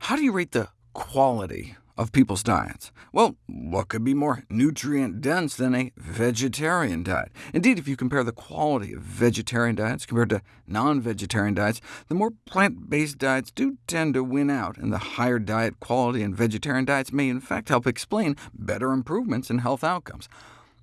How do you rate the quality of people's diets? Well, what could be more nutrient-dense than a vegetarian diet? Indeed, if you compare the quality of vegetarian diets compared to non-vegetarian diets, the more plant-based diets do tend to win out, and the higher diet quality in vegetarian diets may in fact help explain better improvements in health outcomes.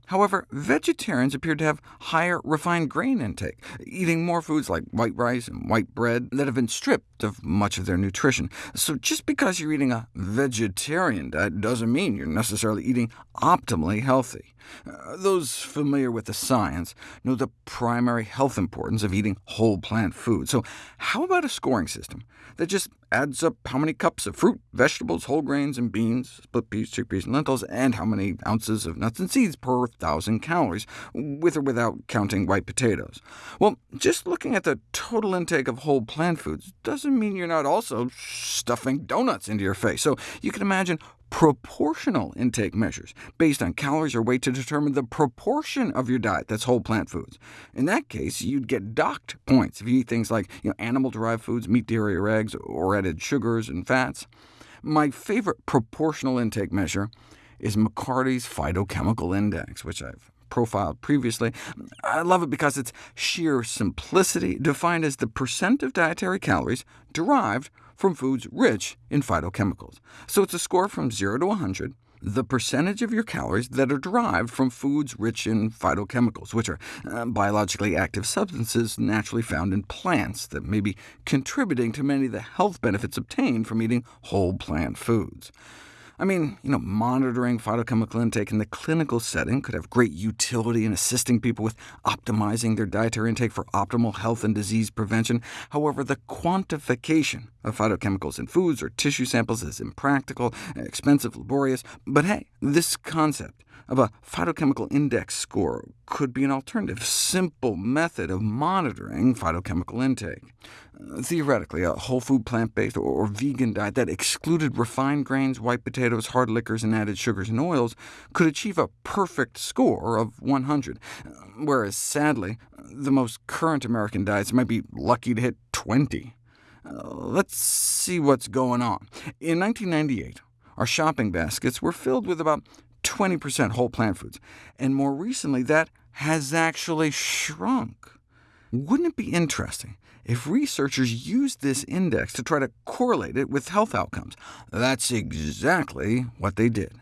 However, vegetarians appear to have higher refined grain intake, eating more foods like white rice and white bread that have been stripped of much of their nutrition. So just because you're eating a vegetarian diet doesn't mean you're necessarily eating optimally healthy. Uh, those familiar with the science know the primary health importance of eating whole plant food. So how about a scoring system that just adds up how many cups of fruit, vegetables, whole grains, and beans, split peas, chickpeas, and lentils, and how many ounces of nuts and seeds per thousand calories, with or without counting white potatoes? Well, just looking at the total intake of whole plant foods doesn't mean you're not also stuffing donuts into your face. So you can imagine proportional intake measures based on calories or weight to determine the proportion of your diet that's whole plant foods. In that case, you'd get docked points if you eat things like you know, animal-derived foods, meat, dairy, or eggs, or added sugars and fats. My favorite proportional intake measure is McCarty's Phytochemical Index, which I've profiled previously. I love it because its sheer simplicity, defined as the percent of dietary calories derived from foods rich in phytochemicals. So it's a score from 0 to 100, the percentage of your calories that are derived from foods rich in phytochemicals, which are uh, biologically active substances naturally found in plants that may be contributing to many of the health benefits obtained from eating whole plant foods. I mean, you know, monitoring phytochemical intake in the clinical setting could have great utility in assisting people with optimizing their dietary intake for optimal health and disease prevention. However, the quantification of phytochemicals in foods or tissue samples is impractical, expensive, laborious, but hey, this concept of a phytochemical index score could be an alternative, simple method of monitoring phytochemical intake. Theoretically, a whole food plant-based or, or vegan diet that excluded refined grains, white potatoes, hard liquors, and added sugars and oils could achieve a perfect score of 100, uh, whereas sadly, the most current American diets might be lucky to hit 20. Uh, let's see what's going on. In 1998, our shopping baskets were filled with about 20% whole plant foods, and more recently that has actually shrunk. Wouldn't it be interesting if researchers used this index to try to correlate it with health outcomes? That's exactly what they did.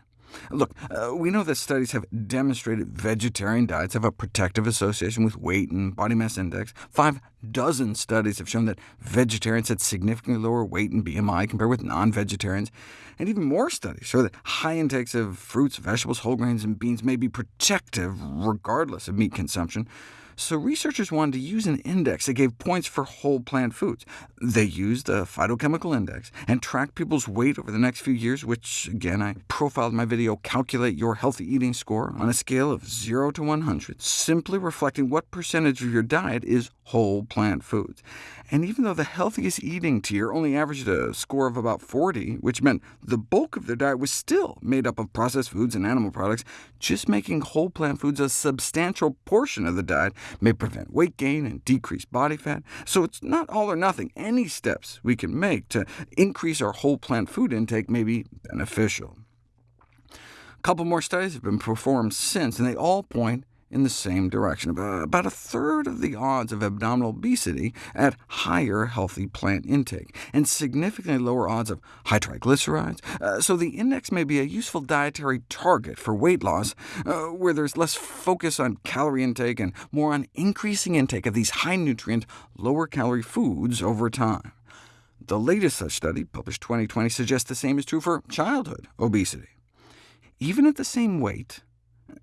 Look, uh, we know that studies have demonstrated vegetarian diets have a protective association with weight and body mass index. Five dozen studies have shown that vegetarians had significantly lower weight and BMI compared with non-vegetarians. And even more studies show that high intakes of fruits, vegetables, whole grains, and beans may be protective regardless of meat consumption. So researchers wanted to use an index that gave points for whole plant foods. They used the phytochemical index and tracked people's weight over the next few years, which, again, I profiled in my video Calculate Your Healthy Eating Score, on a scale of 0 to 100, simply reflecting what percentage of your diet is whole plant foods. And even though the healthiest eating tier only averaged a score of about 40, which meant the bulk of their diet was still made up of processed foods and animal products, just making whole plant foods a substantial portion of the diet may prevent weight gain and decrease body fat. So it's not all or nothing. Any steps we can make to increase our whole plant food intake may be beneficial. A couple more studies have been performed since, and they all point in the same direction, about a third of the odds of abdominal obesity at higher healthy plant intake, and significantly lower odds of high triglycerides. Uh, so the index may be a useful dietary target for weight loss, uh, where there's less focus on calorie intake and more on increasing intake of these high-nutrient, lower-calorie foods over time. The latest such study, published 2020, suggests the same is true for childhood obesity. Even at the same weight,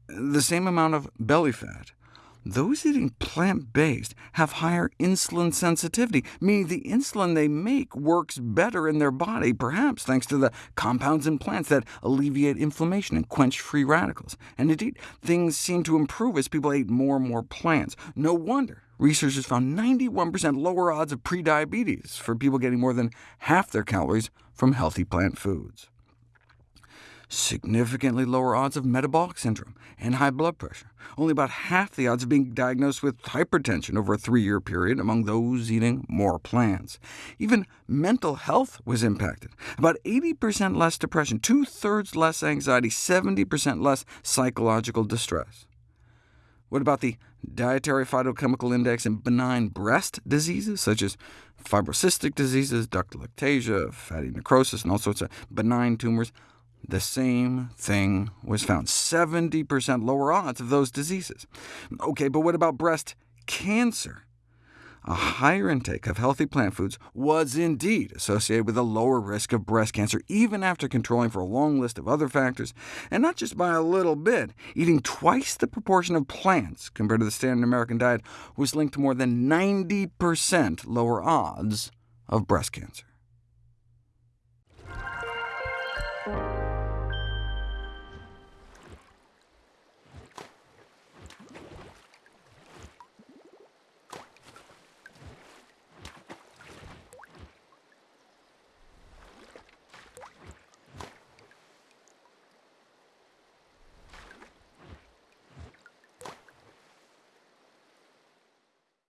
the same amount of belly fat, those eating plant-based have higher insulin sensitivity, meaning the insulin they make works better in their body, perhaps thanks to the compounds in plants that alleviate inflammation and quench free radicals. And indeed, things seem to improve as people ate more and more plants. No wonder researchers found 91% lower odds of prediabetes for people getting more than half their calories from healthy plant foods. Significantly lower odds of metabolic syndrome and high blood pressure, only about half the odds of being diagnosed with hypertension over a three-year period among those eating more plants. Even mental health was impacted. About 80% less depression, two-thirds less anxiety, 70% less psychological distress. What about the dietary phytochemical index in benign breast diseases, such as fibrocystic diseases, ductal ectasia, fatty necrosis, and all sorts of benign tumors? The same thing was found, 70% lower odds of those diseases. OK, but what about breast cancer? a higher intake of healthy plant foods was indeed associated with a lower risk of breast cancer, even after controlling for a long list of other factors, and not just by a little bit. Eating twice the proportion of plants compared to the standard American diet was linked to more than 90% lower odds of breast cancer.